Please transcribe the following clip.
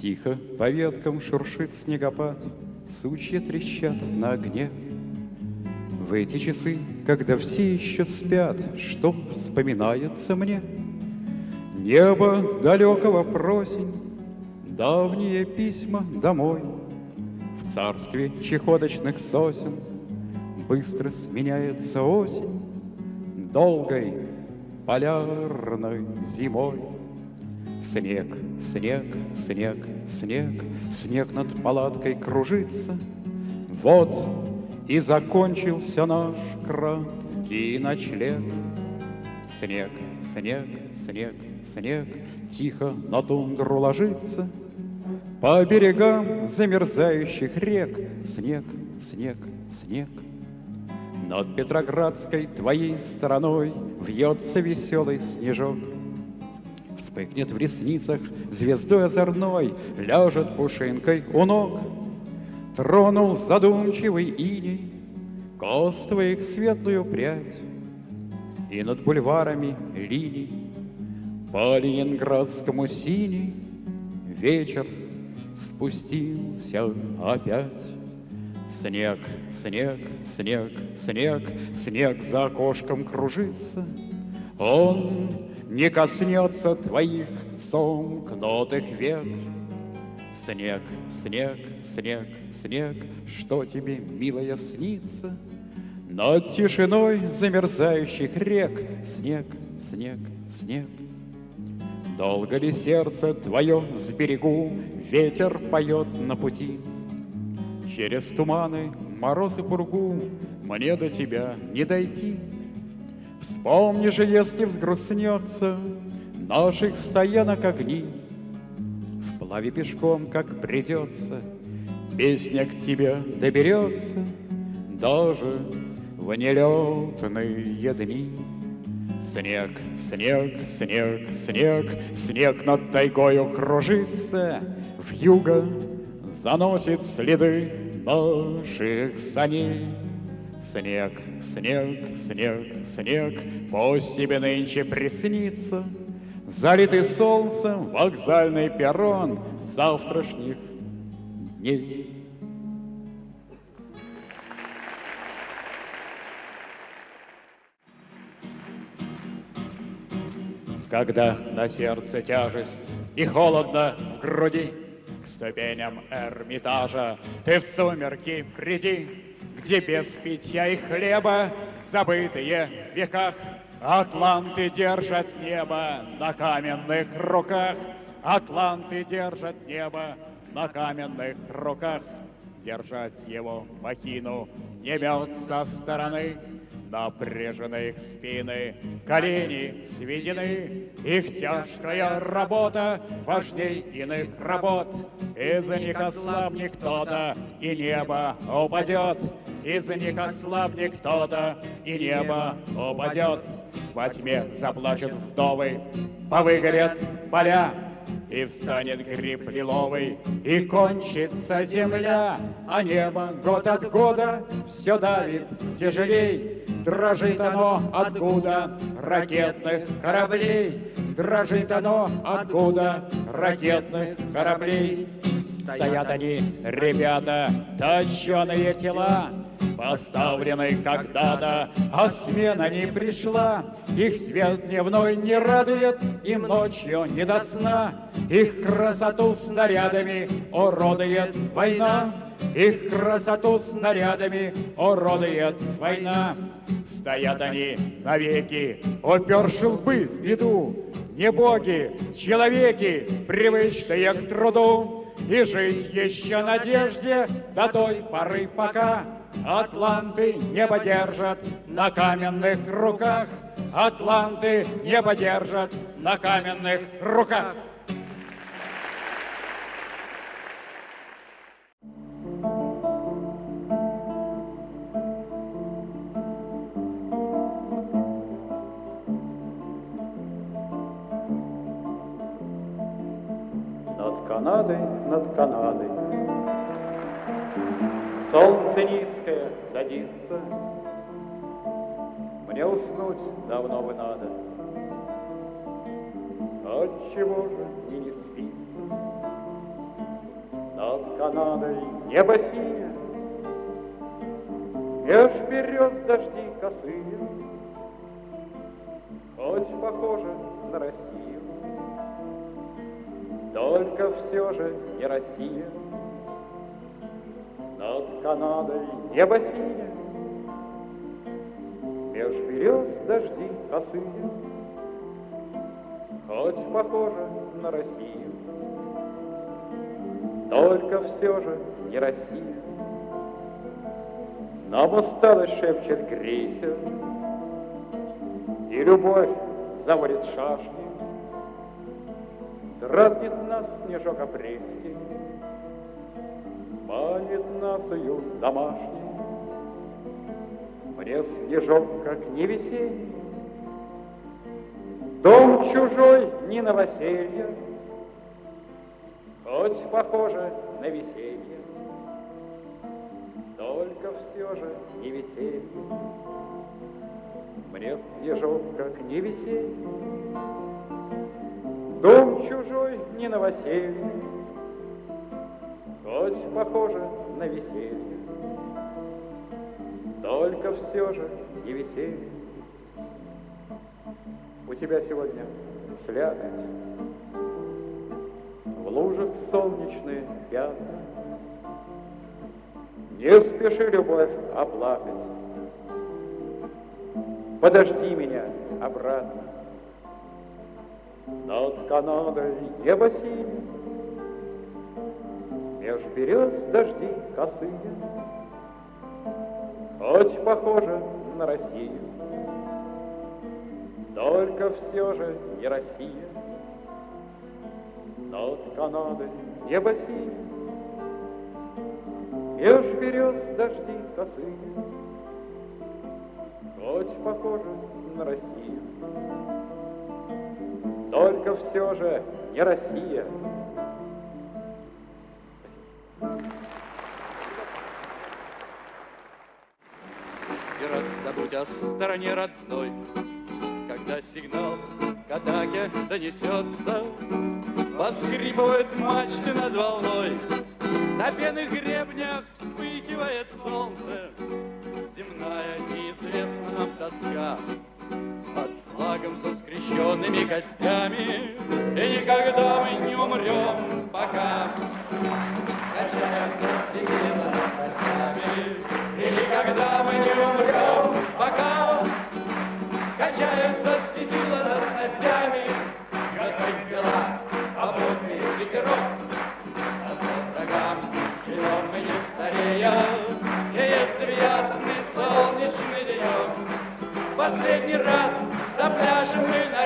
Тихо по веткам шуршит снегопад, Сучья трещат на огне. В эти часы, когда все еще спят, Что вспоминается мне? Небо далекого просень, Давние письма домой. В царстве чехоточных сосен Быстро сменяется осень Долгой полярной зимой. Снег, снег, снег, снег, снег над палаткой кружится. Вот и закончился наш краткий ночлег. Снег, снег, снег, снег, тихо на тундру ложится. По берегам замерзающих рек снег, снег, снег. Над Петроградской твоей стороной Вьется веселый снежок — Вспыхнет в ресницах звездой озорной, Ляжет пушинкой у ног. Тронул задумчивый иней Кост твоих светлую прядь, И над бульварами линий По ленинградскому синий Вечер спустился опять. Снег, снег, снег, снег, снег за окошком кружится. Он не коснется твоих сомкнутых век. Снег, снег, снег, снег, что тебе, милая, снится? Над тишиной замерзающих рек Снег, снег, снег. Долго ли сердце твое с берегу Ветер поет на пути? Через туманы, мороз и пургу Мне до тебя не дойти. Вспомни же, если взгрустнется Наших стоянок огни, Вплаве пешком, как придется, Песня к тебе доберется Даже в нелетные дни. Снег, снег, снег, снег, Снег над тайгою кружится, В юго заносит следы наших саней. Снег, снег, снег, снег, пусть тебе нынче приснится, Залитый солнцем вокзальный перрон завтрашних дней. Когда на сердце тяжесть и холодно в груди, К ступеням Эрмитажа ты в сумерки приди, где без питья и хлеба забытые в веках Атланты держат небо на каменных руках, Атланты держат небо на каменных руках. Держать его махину не мет со стороны, Напряжены их спины, колени сведены, Их тяжкая работа важней иных работ. Из-за них ослабнет кто-то, и небо упадет, Из-за них ослабнет кто-то, и небо упадет. Во тьме заплачут вдовы, повыгорят поля, и встанет гриб лиловый, и кончится земля, а небо год от года все давит тяжелей. Дрожит оно откуда ракетных кораблей, Дрожит оно откуда ракетных кораблей. Стоят они, ребята, точеные тела, Поставленной когда-то, а смена не пришла. Их свет дневной не радует, им ночью не до сна. Их красоту снарядами уродует война. Их красоту снарядами уродует война. Стоят они навеки, уперши лбы в беду. Не боги, человеки, привычные к труду. И жить еще надежде до той поры, пока Атланты небо держат на каменных руках. Атланты небо держат на каменных руках. Канадой, над Канадой. Солнце низкое садится, Мне уснуть давно бы надо. Отчего же мне не спится? Канадой небо синее, Меж берез дожди косые, Хоть похоже на Россию, Только все же не Россия. Над Канадой небо синее, Меж берез дожди косые, Хоть похоже на Россию, Только все же не Россия. Нам усталость шепчет крейсер, И любовь заводит шашни. Дразнит нас снежок апрельский, Манит нас уют домашний. Мне снежок, как не весенний, Дом чужой не новоселье, Хоть похоже на веселье только все же не веселье. Мне снежок, как не веселье, Дом чужой не новоселье, Хоть похоже на веселье, Только все же не веселье. У тебя сегодня слякоть, В лужах солнечные пятна, не спеши, любовь, оплакать. Подожди меня обратно. Над Канадой небо синее, Меж берез дожди косые, Хоть похоже на Россию, Только все же не Россия. Над Канадой небо синее, Меж берез дожди косые, Хоть похоже на Россию, Только все же не Россия. Пират, забудь о стороне родной, Когда сигнал к атаке донесется, Поскрипывают мачты над волной, на пенных гребнях вспыхивает солнце, Земная неизвестна нам тоска. Флагом со скрещенными костями, И никогда мы не умрем, пока Качаемся с над костями, И никогда мы не умрем, пока Качаются светила над снастями, Готовь дела, попутный ветерок, живем мы не старея, И если в ясный солнечный денек Последний раз запляшем мы